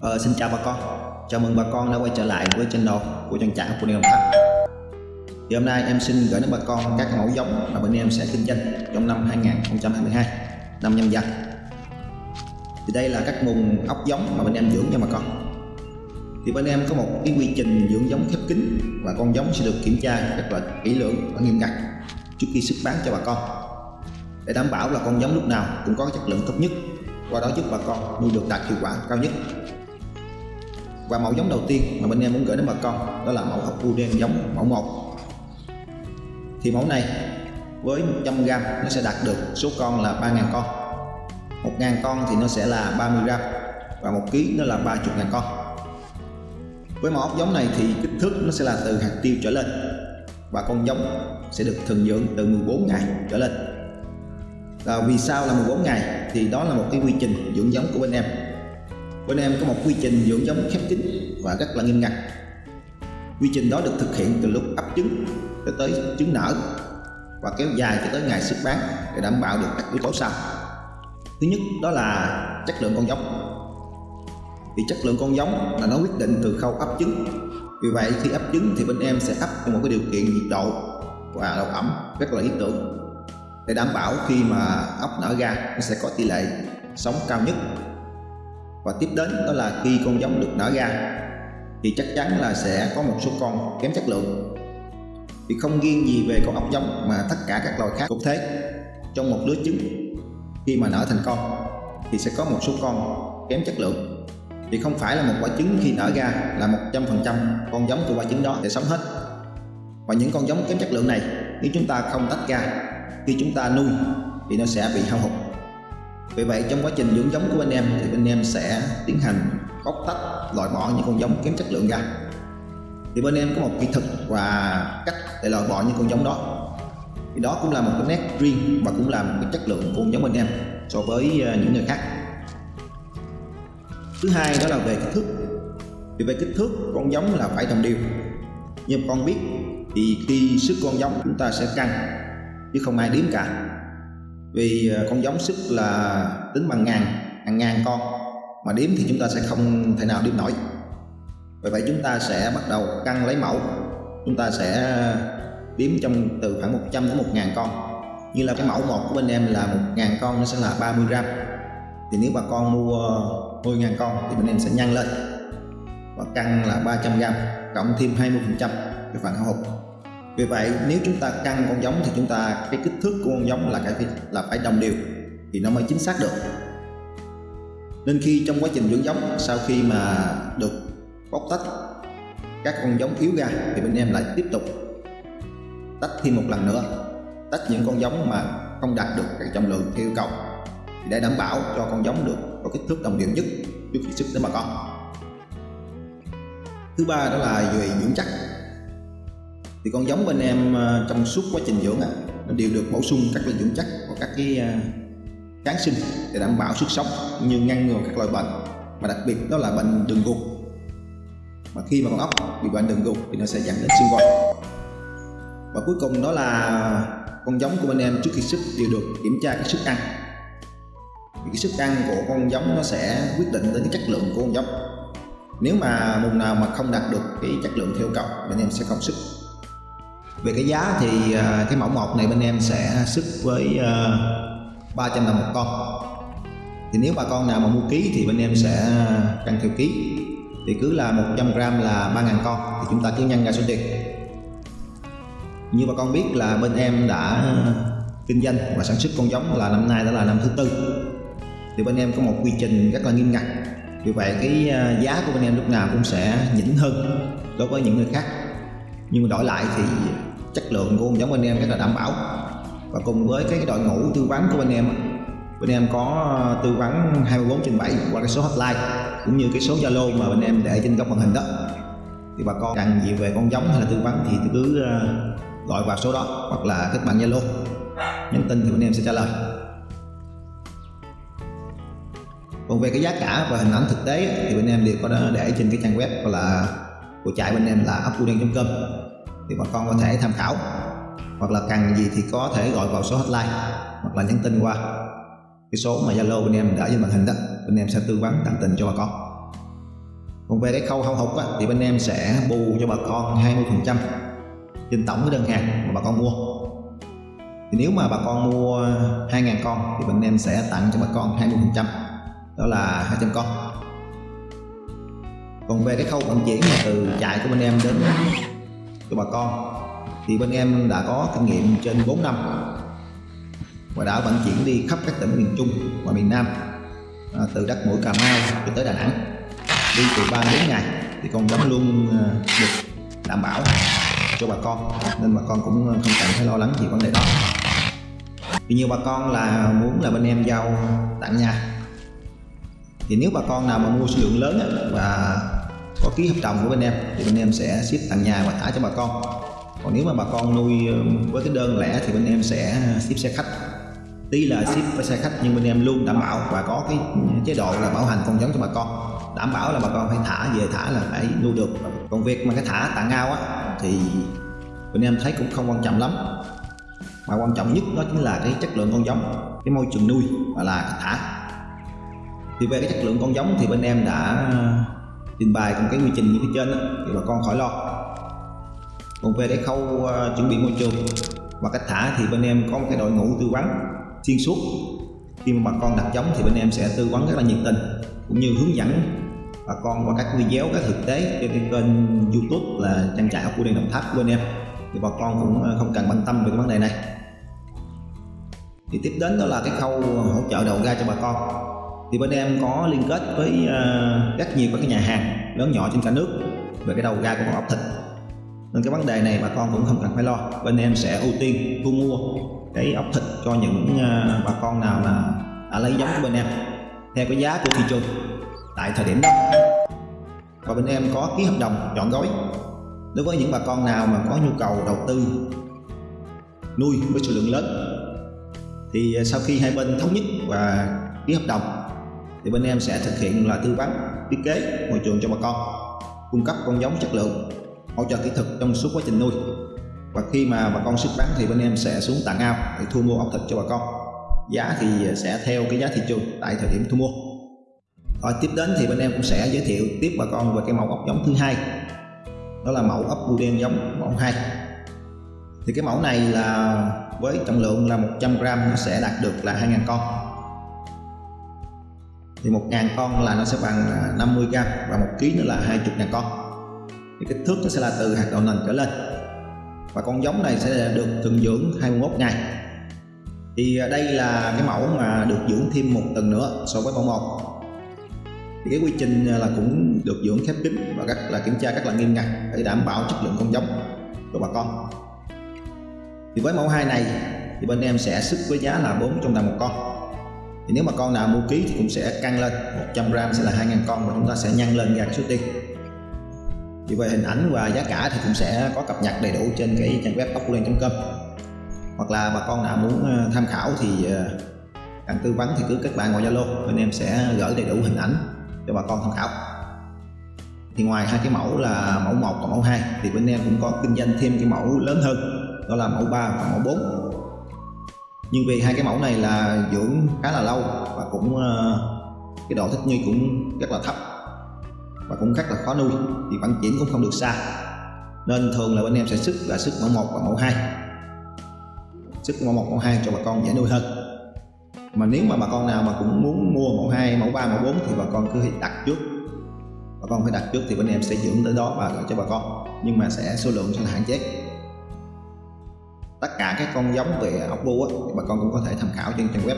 Ờ, xin chào bà con. Chào mừng bà con đã quay trở lại với channel của trang trại của Đồng Tháp. Thì hôm nay em xin gửi đến bà con các mẫu giống mà bên em sẽ kinh doanh trong năm 2022 năm nhâm dần. Thì đây là các nguồn ốc giống mà bên em dưỡng cho bà con. Thì bên em có một cái quy trình dưỡng giống khép kín và con giống sẽ được kiểm tra rất là kỹ lưỡng và nghiêm ngặt trước khi xuất bán cho bà con. Để đảm bảo là con giống lúc nào cũng có chất lượng tốt nhất qua đó giúp bà con nuôi được đạt hiệu quả cao nhất và mẫu giống đầu tiên mà bên em muốn gửi đến bà con đó là mẫu ốc u đen giống mẫu 1 thì mẫu này với 100g nó sẽ đạt được số con là 3.000 con. 1.000 con thì nó sẽ là 30g và 1 kg nó là 30.000 con. Với mẫu ốc giống này thì kích thước nó sẽ là từ hạt tiêu trở lên và con giống sẽ được thường dưỡng từ 14 ngày trở lên. À, vì sao là 14 ngày? Thì đó là một cái quy trình dưỡng giống của bên em bên em có một quy trình dưỡng giống khép kín và rất là nghiêm ngặt. Quy trình đó được thực hiện từ lúc ấp trứng cho tới trứng nở và kéo dài cho tới ngày xuất bán để đảm bảo được các yếu tố sau. Thứ nhất, đó là chất lượng con giống. Vì chất lượng con giống là nó quyết định từ khâu ấp trứng. Vì vậy, khi ấp trứng thì bên em sẽ ấp trong một cái điều kiện nhiệt độ và độ ẩm rất là lý tưởng. Để đảm bảo khi mà ốc nở ra, nó sẽ có tỷ lệ sống cao nhất và tiếp đến đó là khi con giống được nở ra, thì chắc chắn là sẽ có một số con kém chất lượng. Thì không riêng gì về con ốc giống mà tất cả các loài khác cũng thế. Trong một lứa trứng, khi mà nở thành con, thì sẽ có một số con kém chất lượng. Thì không phải là một quả trứng khi nở ra là 100% con giống của quả trứng đó sẽ sống hết. Và những con giống kém chất lượng này, nếu chúng ta không tách ra, khi chúng ta nuôi, thì nó sẽ bị hao hụt vì vậy trong quá trình dưỡng giống của bên em thì bên em sẽ tiến hành bóc tách, loại bỏ những con giống kém chất lượng ra. Thì bên em có một kỹ thuật và cách để loại bỏ những con giống đó. Thì đó cũng là một cái nét riêng và cũng là một cái chất lượng của con giống bên em so với ờ, những người khác. Thứ hai đó là về kích thước. Thì về kích thước, con giống là phải đồng đều. Như con biết thì khi sức con giống chúng ta sẽ căng, chứ không ai đếm cả vì à, con giống sức là tính bằng ngàn, hàng ngàn con. Mà đếm thì chúng ta sẽ không thể nào đếm nổi. Vì vậy chúng ta sẽ bắt đầu căng lấy mẫu. Chúng ta sẽ đếm trong từ khoảng 100 đến 1000 con. Như là cái mẫu một của bên em là 1000 con nó sẽ là 30 gram. Thì nếu bà con mua 10.000 con thì bên em sẽ nhân lên và căng là 300 gram, cộng thêm 20 phần trăm cái phần hao hụt vì vậy, nếu chúng ta căng con giống thì chúng ta, cái kích thước của con giống là phải là phải đồng đều, thì nó mới chính xác được. Nên khi trong quá trình dưỡng giống, sau khi mà được bóc tách các con giống yếu ra, thì bên em lại tiếp tục tách thêm một lần nữa, tách những con giống mà không đạt được cái trọng lượng theo yêu cầu, để đảm bảo cho con giống được có kích thước đồng đều nhất trước khi xuất đến bà con thứ ba đó là về dưỡng chất thì con giống bên em ờ, trong suốt quá trình dưỡng à nó đều được bổ sung các loại dưỡng chất và các cái ờ, kháng sinh để đảm bảo sức sống như ngăn ngừa các loại bệnh, mà đặc biệt đó là bệnh đường ruột. Mà khi mà con ốc bị bệnh đường ruột thì nó sẽ dẫn đến xương vòi và cuối cùng đó là con giống của bên em trước khi xuất đều được kiểm tra cái sức ăn. Thì cái sức ăn của con giống nó sẽ quyết định đến cái chất lượng của con giống. Nếu mà vùng nào mà không đạt được cái chất lượng theo cầu bên em sẽ không sức về cái giá thì à, cái mẫu một này bên em sẽ sức với à, 300 đồng một con. Thì nếu bà con nào mà mua ký thì bên em sẽ à, căn theo ký. Thì cứ là 100 gram là 3.000 con, thì chúng ta cứ nhân ra số tiền như bà con biết là bên em đã kinh doanh và sản xuất con giống là năm nay đã là năm thứ tư. Thì bên em có một quy trình rất là nghiêm ngặt. Vì vậy cái giá của bên em lúc nào cũng sẽ nhỉnh hơn đối với những người khác. Nhưng mà đổi lại thì chất lượng của con giống bên em rất là đảm bảo. Và cùng với cái đội ngũ tư vấn của bên em bên em có ờ, tư vấn 24 trên 7 qua cái số hotline cũng như cái số Zalo mà bên em để trên góc màn hình đó. Thì bà con cần gì về con giống hay là tư vấn thì cứ ờ, gọi vào số đó hoặc là kết bạn Zalo. Nhắn tin thì bên em sẽ trả lời. Còn về cái giá cả và hình ảnh thực tế thì bên em đều có để trên cái trang web gọi là của trại bên em là upwoodeng.com thì bà con có thể tham khảo. Hoặc là cần gì thì có thể gọi vào số hotline hoặc là nhắn tin qua. Cái số mà Zalo bên em đã trên màn hình đó bên em sẽ tư vấn tận tình cho bà con. Còn về cái khâu hao hụt á, thì bên em sẽ bù cho bà con 20% trên tổng cái đơn hàng mà bà con mua. Thì nếu mà bà con mua 2.000 con thì bên em sẽ tặng cho bà con 20% đó là 200 con. Còn về cái khâu vận chuyển từ trại của bên em đến cho bà con. Thì bên em đã có kinh nghiệm trên 4 năm và đã vận chuyển đi khắp các tỉnh miền Trung và miền Nam à, từ đất mũi Cà Mau cho tới Đà Nẵng. Đi từ 3 đến ngày thì con giống luôn à, được đảm bảo cho bà con nên bà con cũng không cần phải lo lắng gì vấn đề đó. Vì nhiều bà con là muốn là bên em giao tặng nhà. Thì nếu bà con nào mà mua số lượng lớn và có ký hợp đồng của bên em, thì bên em sẽ ship tặng nhà và thả cho bà con. Còn nếu mà bà con nuôi um, với cái đơn lẻ thì bên em sẽ ship xe khách. Tuy là ship với xe khách nhưng bên em luôn đảm bảo và có cái um, chế độ là bảo hành con giống cho bà con. Đảm bảo là bà con phải thả, về thả là phải nuôi được. Còn việc mà cái thả tặng ao á, thì bên em thấy cũng không quan trọng lắm. Mà quan trọng nhất đó chính là cái chất lượng con giống, cái môi trường nuôi và là thả. Thì về cái chất lượng con giống thì bên em đã trình bày cùng cái quy trình như phía trên đó, thì bà con khỏi lo. Còn về cái khâu uh, chuẩn bị môi trường và cách thả thì bên em có một cái đội ngũ tư vấn xuyên suốt. Khi mà bà con đặt giống thì bên em sẽ tư vấn rất là nhiệt tình cũng như hướng dẫn bà con qua các video các thực tế trên cái kênh youtube là trang trại của đen đồng tháp của bên em. Thì bà con cũng ờ, không cần quan tâm về cái vấn đề này. Thì tiếp đến đó là cái khâu hỗ trợ đầu ra cho bà con thì bên em có liên kết với uh, rất nhiều các cái nhà hàng lớn nhỏ trên cả nước về cái đầu ra của con ốc thịt. Nên cái vấn đề này bà con cũng không cần phải lo. Bên em sẽ ưu tiên thu mua cái ốc thịt cho những uh, bà con nào là đã lấy giống của bên em theo cái giá của thị trường tại thời điểm đó. Và bên em có ký hợp đồng chọn gói. Đối với những bà con nào mà có nhu cầu đầu tư nuôi với số lượng lớn thì ờ, sau khi hai bên thống nhất và ký hợp đồng thì bên em sẽ thực hiện là tư vấn, thiết kế môi trường cho bà con, cung cấp con giống chất lượng, hỗ trợ kỹ thuật trong suốt quá trình nuôi. Và khi mà bà con xuất bán thì bên em sẽ xuống tặng ao để thu mua ốc thịt cho bà con. Giá thì sẽ theo cái giá thị trường tại thời điểm thu mua. Rồi tiếp đến thì bên em cũng sẽ giới thiệu tiếp bà con về cái mẫu ốc giống thứ hai. Đó là mẫu ốc bu đen giống mẫu 2 thì cái mẫu này là với trọng lượng là 100 g nó sẽ đạt được là 2.000 con thì 1.000 con là nó sẽ bằng à, 50 gram và 1 kg nữa là 20.000 con. Thì kích thước nó sẽ là từ hạt đậu nành trở lên. Và con giống này sẽ được thuần dưỡng 21 ngày. Thì à, đây là cái mẫu mà được dưỡng thêm một tuần nữa so với mẫu 1 thì cái quy trình à, là cũng được dưỡng khép kín và các là kiểm tra rất là nghiêm ngặt để đảm bảo chất lượng con giống của bà con. Thì với mẫu 2 này, thì bên em sẽ sức với giá là 400 đồng một con thì nếu mà con nào mua ký thì cũng sẽ căng lên. 100 gram sẽ là 2.000 con và chúng ta sẽ nhân lên ra số tiền thì vậy hình ảnh và giá cả thì cũng sẽ có cập nhật đầy đủ trên cái trang web ốc.com hoặc là bà con nào muốn ờ, tham khảo thì ờ, cần tư vấn thì cứ kết bạn ngoài Zalo. Bên em sẽ gửi đầy đủ hình ảnh cho bà con tham khảo. Thì ngoài hai cái mẫu là mẫu 1 và mẫu 2 thì bên em cũng có kinh doanh thêm cái mẫu lớn hơn. Đó là mẫu 3 và mẫu 4 nhưng vì hai cái mẫu này là dưỡng khá là lâu và cũng ờ, cái độ thích nghi cũng rất là thấp và cũng rất là khó nuôi, thì vận chuyển cũng không được xa. Nên thường là bên em sẽ sức là sức mẫu 1 và mẫu 2 sức mẫu 1 mẫu 2 cho bà con dễ nuôi hơn. Mà nếu mà bà con nào mà cũng muốn mua mẫu 2 mẫu 3 mẫu 4 thì bà con cứ đặt trước. Bà con phải đặt trước thì bên em sẽ dưỡng tới đó và gửi cho bà con, nhưng mà sẽ số lượng sẽ là hạn chế tất cả các con giống về ốc bu thì bà con cũng có thể tham khảo trên trang web.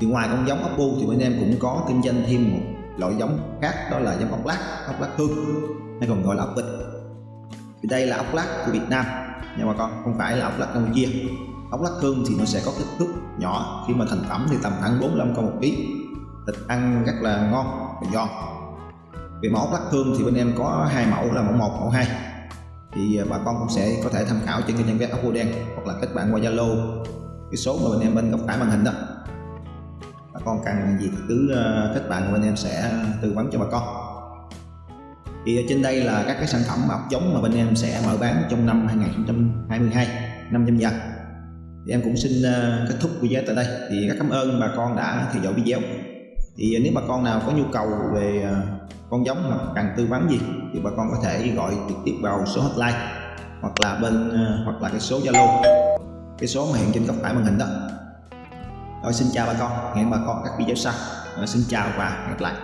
Thì ngoài con giống ốc bu thì bên em cũng có kinh doanh thêm một loại giống khác, đó là giống ốc lát ốc lát hương, hay còn gọi là ốc vịt thì đây là ốc lát của Việt Nam, nha bà con, không phải là ốc lát Campuchia. Ốc lát hương thì nó sẽ có kích thước nhỏ, khi mà thành phẩm thì tầm khoảng 45 con một ký. Thịt ăn rất là ngon và giòn. Về mẫu ốc lát hương thì bên em có hai mẫu, là mẫu 1 mẫu 2 thì à, bà con cũng sẽ có thể tham khảo trên kênh trang ốc bươu đen hoặc là kết bạn qua Zalo. Cái số mà bên em bên góc phải màn hình đó. Bà con cần gì thì cứ à, kết bạn bên em sẽ tư vấn cho bà con. Thì à, trên đây là các cái sản phẩm ốc giống mà bên em sẽ mở bán trong năm 2022 năm nhâm dần. Thì em cũng xin kết thúc video tại đây. Thì rất cảm ơn bà con đã theo dõi video. Thì nếu bà con nào có nhu cầu về con giống hoặc cần tư vấn gì thì bà con có thể gọi trực tiếp vào số hotline hoặc là bên ờ, hoặc là cái số Zalo. Cái số mà hiện trên góc phải màn hình đó. Rồi xin chào bà con hẹn bà con các video sau. Rồi, xin chào và hẹn gặp lại.